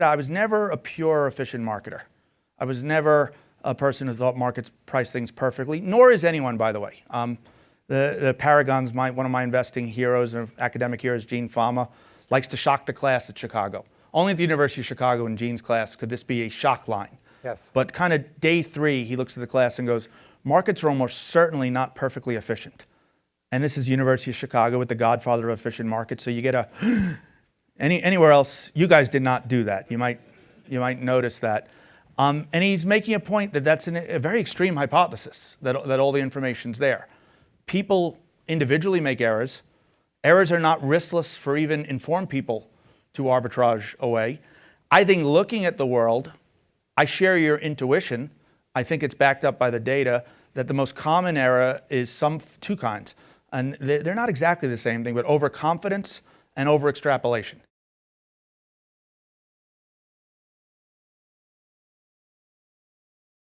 I was never a pure efficient marketer. I was never a person who thought markets price things perfectly, nor is anyone, by the way. Um, the, the paragons, my, one of my investing heroes and academic heroes, Gene Fama, likes to shock the class at Chicago. Only at the University of Chicago in Gene's class could this be a shock line. Yes. But kind of day three, he looks at the class and goes, markets are almost certainly not perfectly efficient. And this is University of Chicago with the godfather of efficient markets. So you get a, any, anywhere else, you guys did not do that. You might, you might notice that. Um, and he's making a point that that's an, a very extreme hypothesis, that, that all the information's there. People individually make errors. Errors are not riskless for even informed people to arbitrage away. I think looking at the world, I share your intuition. I think it's backed up by the data that the most common error is some two kinds. And they're not exactly the same thing, but overconfidence and over extrapolation.